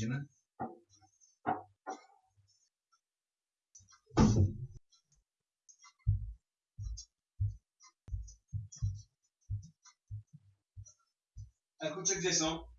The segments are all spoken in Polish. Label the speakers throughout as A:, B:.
A: Idziemy? A kurczę, gdzie są?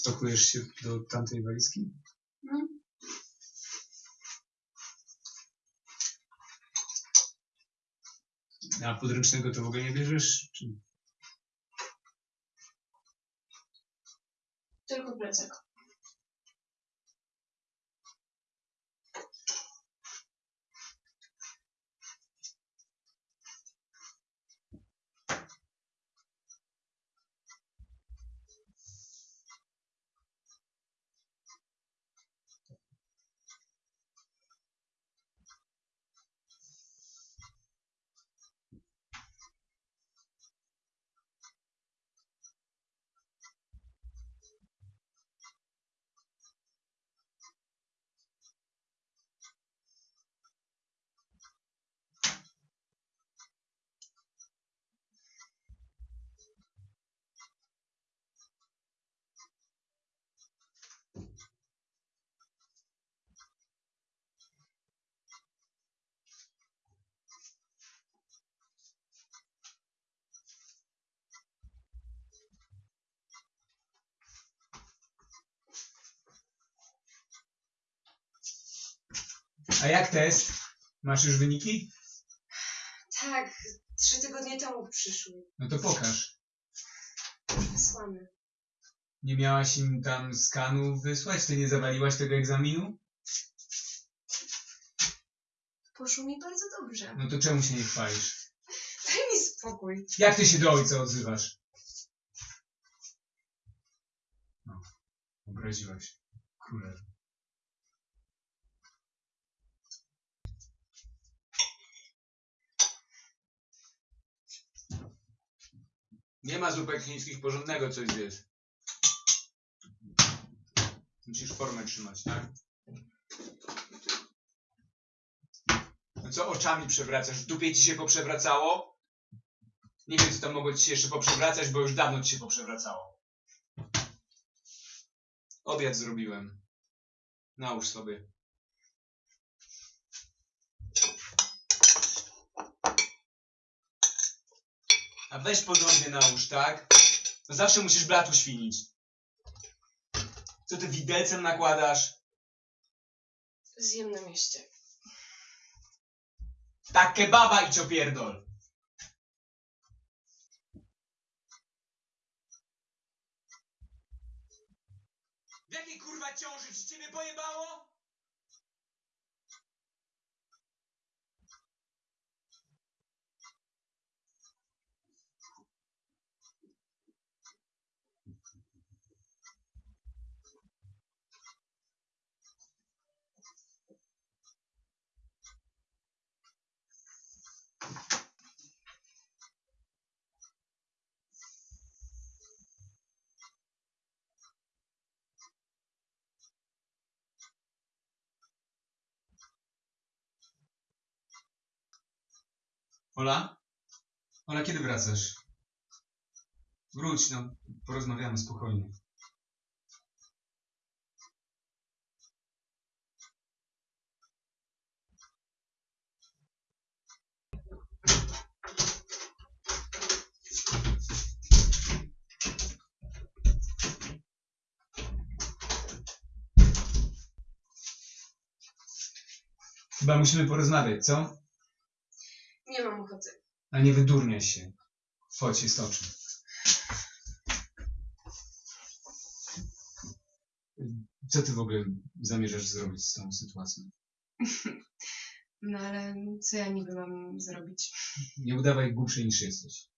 A: Spakujesz się do tamtej walizki?
B: No.
A: A podręcznego to w ogóle nie bierzesz? Czy...
B: Tylko plecak.
A: A jak test? Masz już wyniki?
B: Tak, trzy tygodnie temu przyszły.
A: No to pokaż.
B: Wysłane.
A: Nie miałaś im tam skanu wysłać? Ty nie zawaliłaś tego egzaminu?
B: Poszło mi bardzo dobrze.
A: No to czemu się nie chwalisz?
B: Daj mi spokój.
A: Jak ty się do ojca odzywasz? No, obraziłaś. Królew. Nie ma zupek chińskich porządnego coś zjesz. Musisz formę trzymać, tak? No co oczami przewracasz? W dupie ci się poprzewracało? Nie wiem, co tam mogło ci się jeszcze poprzewracać, bo już dawno ci się poprzewracało. Obiad zrobiłem. Nałóż sobie. A weź porządnie nałóż, tak? No zawsze musisz blatu świnić. Co ty widelcem nakładasz?
B: Zjem na mieście.
A: Tak kebaba i ciopierdol. W jakiej kurwa ciąży? Czy ciebie pojebało? Ola? Ola, kiedy wracasz? Wróć, no, porozmawiamy spokojnie. Chyba musimy porozmawiać, co? A nie wydurniaj się. Chodź, jest oczy. Co ty w ogóle zamierzasz zrobić z tą sytuacją?
B: No ale co ja niby mam zrobić?
A: Nie udawaj głupszej niż jesteś.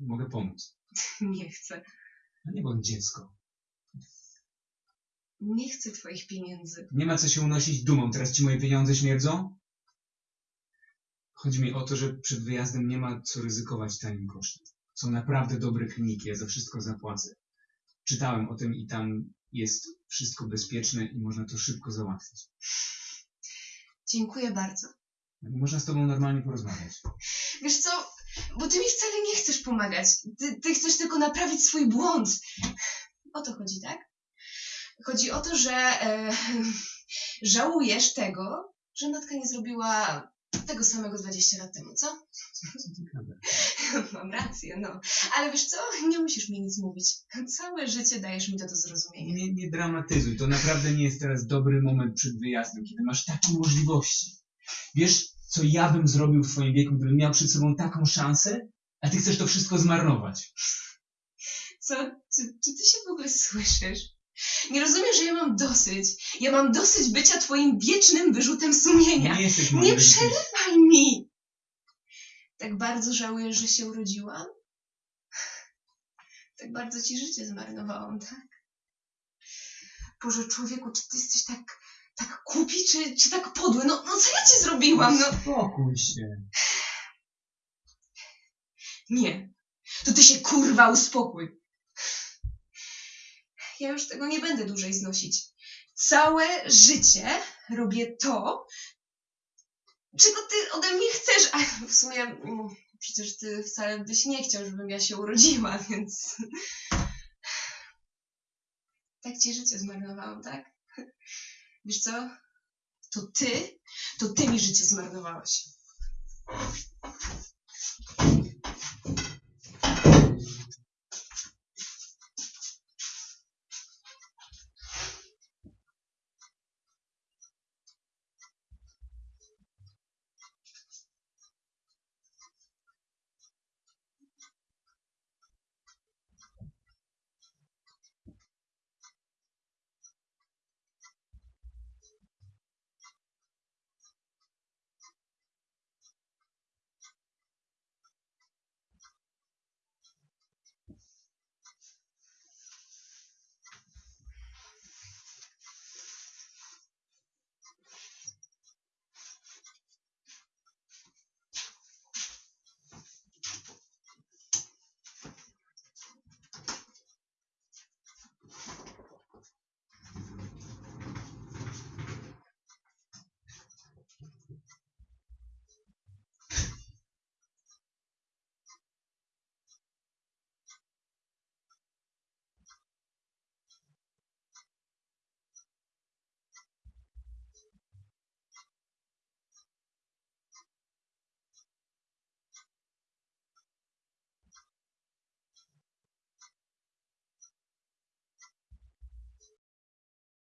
A: Mogę pomóc.
B: Nie chcę.
A: A nie bądź dziecko.
B: Nie chcę twoich pieniędzy.
A: Nie ma co się unosić dumą. Teraz ci moje pieniądze śmierdzą? Chodzi mi o to, że przed wyjazdem nie ma co ryzykować tanim kosztem. Są naprawdę dobre kliniki, ja za wszystko zapłacę. Czytałem o tym i tam jest wszystko bezpieczne i można to szybko załatwić.
B: Dziękuję bardzo.
A: Można z tobą normalnie porozmawiać.
B: Wiesz co, bo ty mi wcale nie chcesz pomagać. Ty, ty chcesz tylko naprawić swój błąd. O to chodzi, tak? Chodzi o to, że e, żałujesz tego, że matka nie zrobiła tego samego 20 lat temu, co? Mam rację, no. Ale wiesz co, nie musisz mi nic mówić. Całe życie dajesz mi to do zrozumienia.
A: Nie, nie dramatyzuj, to naprawdę nie jest teraz dobry moment przed wyjazdem, kiedy masz takie możliwości. Wiesz, co ja bym zrobił w twoim wieku, gdybym miał przed sobą taką szansę, a ty chcesz to wszystko zmarnować.
B: Co? Czy, czy ty się w ogóle słyszysz? Nie rozumiesz, że ja mam dosyć. Ja mam dosyć bycia twoim wiecznym wyrzutem sumienia.
A: Nie jesteś
B: Nie
A: rodzicem.
B: przerywaj mi! Tak bardzo żałujesz, że się urodziłam? Tak bardzo ci życie zmarnowałam, tak? Boże, człowieku, czy ty jesteś tak, tak głupi, czy, czy tak podły? No, no co ja ci zrobiłam? No
A: Spokój się.
B: nie. To ty się kurwa uspokój. Ja już tego nie będę dłużej znosić. Całe życie robię to, czego ty ode mnie chcesz, a w sumie mm, przecież ty wcale byś nie chciał, żebym ja się urodziła, więc tak ci życie zmarnowałam, tak? Wiesz co? To ty, to ty mi życie zmarnowałeś.